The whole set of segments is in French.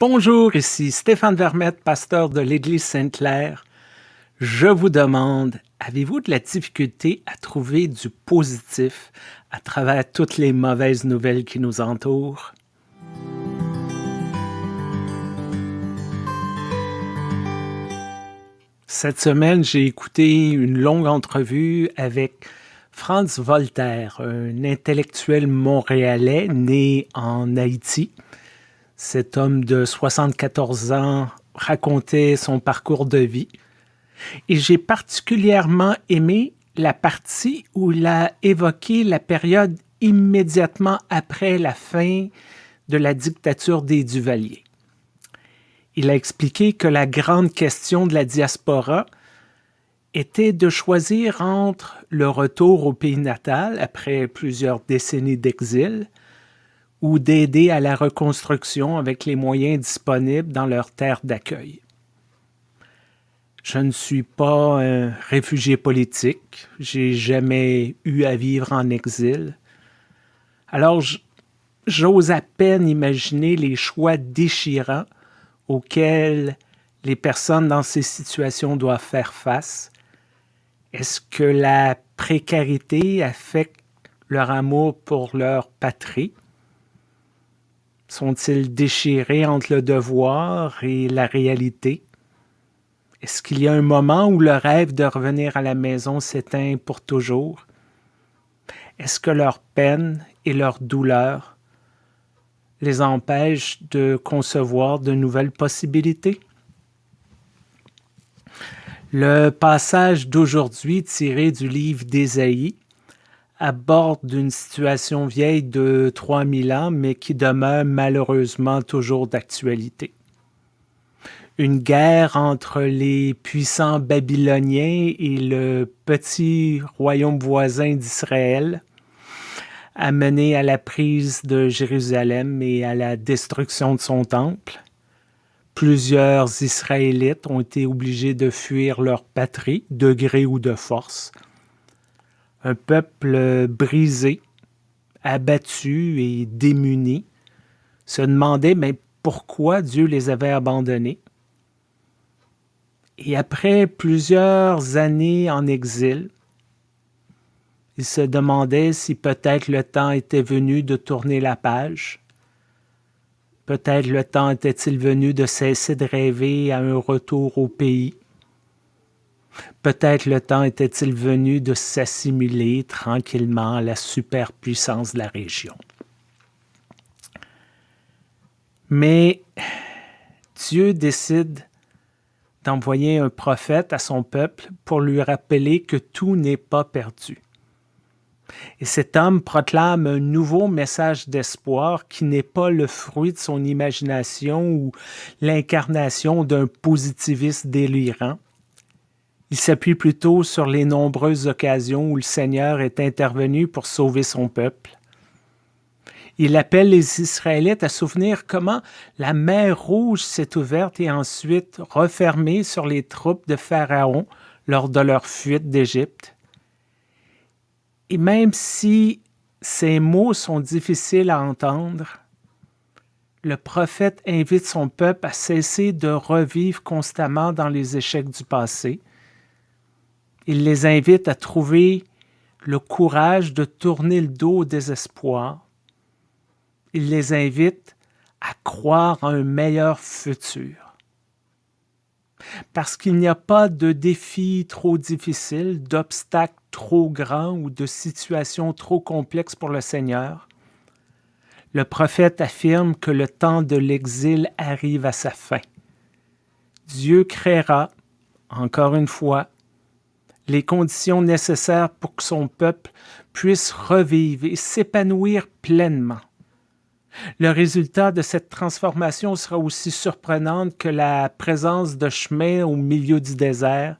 Bonjour, ici Stéphane Vermette, pasteur de l'Église Sainte-Claire. Je vous demande, avez-vous de la difficulté à trouver du positif à travers toutes les mauvaises nouvelles qui nous entourent? Cette semaine, j'ai écouté une longue entrevue avec Franz Voltaire, un intellectuel montréalais né en Haïti. Cet homme de 74 ans racontait son parcours de vie. Et j'ai particulièrement aimé la partie où il a évoqué la période immédiatement après la fin de la dictature des Duvaliers. Il a expliqué que la grande question de la diaspora était de choisir entre le retour au pays natal après plusieurs décennies d'exil ou d'aider à la reconstruction avec les moyens disponibles dans leur terre d'accueil. Je ne suis pas un réfugié politique, j'ai jamais eu à vivre en exil. Alors j'ose à peine imaginer les choix déchirants auxquels les personnes dans ces situations doivent faire face? Est-ce que la précarité affecte leur amour pour leur patrie? Sont-ils déchirés entre le devoir et la réalité? Est-ce qu'il y a un moment où le rêve de revenir à la maison s'éteint pour toujours? Est-ce que leur peine et leur douleur les empêche de concevoir de nouvelles possibilités? Le passage d'aujourd'hui tiré du livre d'Ésaïe aborde une situation vieille de 3000 ans, mais qui demeure malheureusement toujours d'actualité. Une guerre entre les puissants babyloniens et le petit royaume voisin d'Israël, a mené à la prise de Jérusalem et à la destruction de son temple. Plusieurs Israélites ont été obligés de fuir leur patrie, de gré ou de force. Un peuple brisé, abattu et démuni se demandait mais pourquoi Dieu les avait abandonnés? Et après plusieurs années en exil, il se demandait si peut-être le temps était venu de tourner la page. Peut-être le temps était-il venu de cesser de rêver à un retour au pays. Peut-être le temps était-il venu de s'assimiler tranquillement à la superpuissance de la région. Mais Dieu décide d'envoyer un prophète à son peuple pour lui rappeler que tout n'est pas perdu. Et cet homme proclame un nouveau message d'espoir qui n'est pas le fruit de son imagination ou l'incarnation d'un positivisme délirant. Il s'appuie plutôt sur les nombreuses occasions où le Seigneur est intervenu pour sauver son peuple. Il appelle les Israélites à souvenir comment la mer Rouge s'est ouverte et ensuite refermée sur les troupes de Pharaon lors de leur fuite d'Égypte. Et même si ces mots sont difficiles à entendre, le prophète invite son peuple à cesser de revivre constamment dans les échecs du passé. Il les invite à trouver le courage de tourner le dos au désespoir. Il les invite à croire à un meilleur futur parce qu'il n'y a pas de défi trop difficile, d'obstacle trop grand ou de situation trop complexe pour le Seigneur. Le prophète affirme que le temps de l'exil arrive à sa fin. Dieu créera, encore une fois, les conditions nécessaires pour que son peuple puisse revivre et s'épanouir pleinement. Le résultat de cette transformation sera aussi surprenante que la présence de chemins au milieu du désert,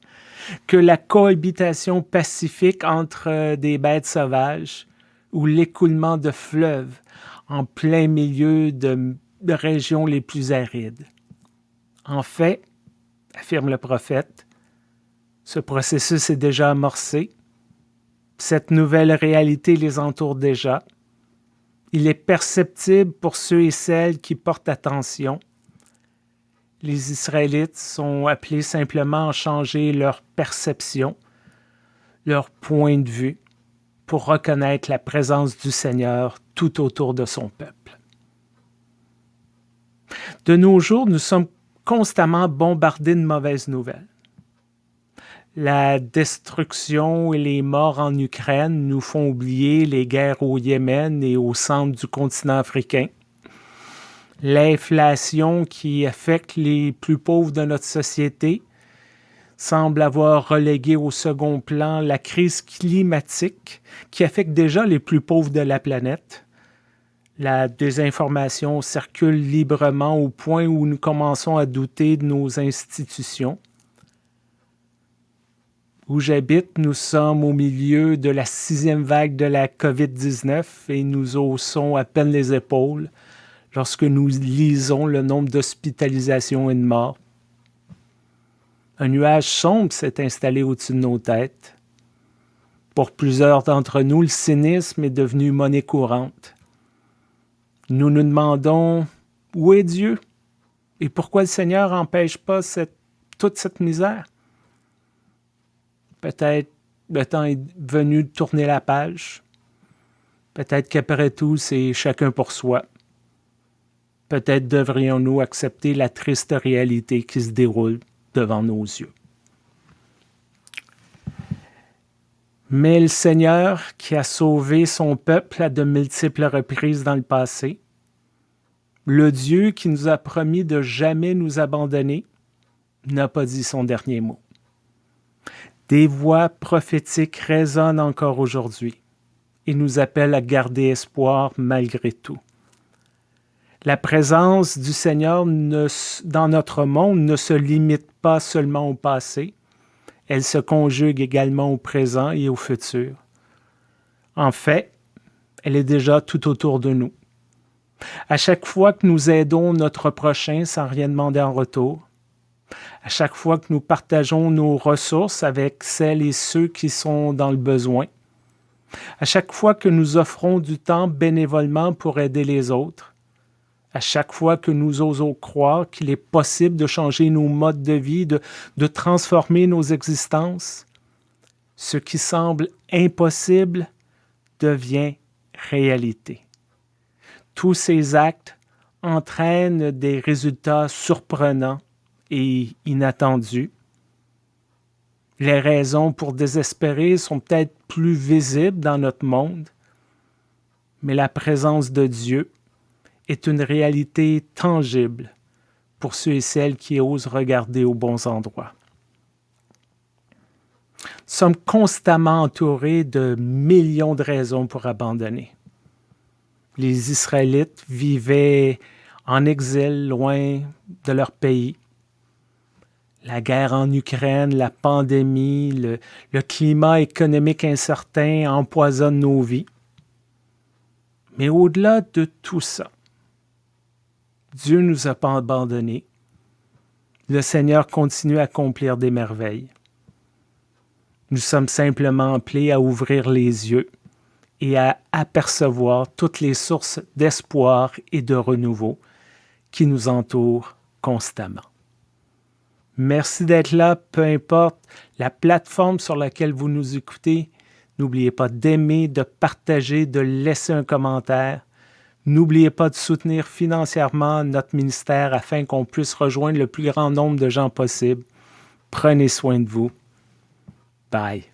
que la cohabitation pacifique entre euh, des bêtes sauvages ou l'écoulement de fleuves en plein milieu de, régions les plus arides. En fait, affirme le prophète, ce processus est déjà amorcé. Cette nouvelle réalité les entoure déjà il est perceptible pour ceux et celles qui portent attention. les Israélites sont appelés simplement à changer leur perception, leur point de vue, pour reconnaître la présence du Seigneur tout autour de son peuple. De nos jours, nous sommes constamment bombardés de mauvaises nouvelles. La destruction et les morts en Ukraine nous font oublier les guerres au Yémen et au centre du continent africain. L'inflation qui affecte les plus pauvres de notre société semble avoir relégué au second plan la crise climatique qui affecte déjà les plus pauvres de la planète. La désinformation circule librement au point où nous commençons à douter de nos institutions. Où j'habite, nous sommes au milieu de la sixième vague de la COVID-19 et nous haussons à peine les épaules lorsque nous lisons le nombre d'hospitalisations et de morts. Un nuage sombre s'est installé au-dessus de nos têtes. Pour plusieurs d'entre nous, le cynisme est devenu monnaie courante. Nous nous demandons où est Dieu? Et pourquoi le Seigneur n'empêche pas toute cette misère? Peut-être le temps est venu de tourner la page. Peut-être qu'après tout, c'est chacun pour soi. Peut-être devrions-nous accepter la triste réalité qui se déroule devant nos yeux. Mais le Seigneur, qui a sauvé son peuple à de multiples reprises dans le passé, le Dieu qui nous a promis de jamais nous abandonner, n'a pas dit son dernier mot. Des voix prophétiques résonnent encore aujourd'hui et nous appellent à garder espoir malgré tout. La présence du Seigneur dans notre monde ne se limite pas seulement au passé, elle se conjugue également au présent et au futur. En fait, elle est déjà tout autour de nous. À chaque fois que nous aidons notre prochain sans rien demander en retour, à chaque fois que nous partageons nos ressources avec celles et ceux qui sont dans le besoin, à chaque fois que nous offrons du temps bénévolement pour aider les autres, à chaque fois que nous osons croire qu'il est possible de changer nos modes de vie, de, de transformer nos existences, ce qui semble impossible devient réalité. Tous ces actes entraînent des résultats surprenants et. Les raisons pour désespérer sont peut-être plus visibles dans notre monde, mais la présence de Dieu est une réalité tangible pour ceux et celles qui osent regarder aux bons endroits. Nous sommes constamment entourés de millions de raisons pour abandonner. Les Israélites vivaient en exil loin de leur pays. La guerre en Ukraine, la pandémie, le, climat économique incertain empoisonnent nos vies. Mais au-delà de tout ça, Dieu ne nous a pas abandonnés. Le Seigneur continue à accomplir des merveilles. Nous sommes simplement appelés à ouvrir les yeux et à apercevoir toutes les sources d'espoir et de renouveau qui nous entourent constamment. Merci d'être là, peu importe la plateforme sur laquelle vous nous écoutez. N'oubliez pas d'aimer, de partager, de laisser un commentaire. N'oubliez pas de soutenir financièrement notre ministère afin qu'on puisse rejoindre le plus grand nombre de gens possible. Prenez soin de vous. Bye.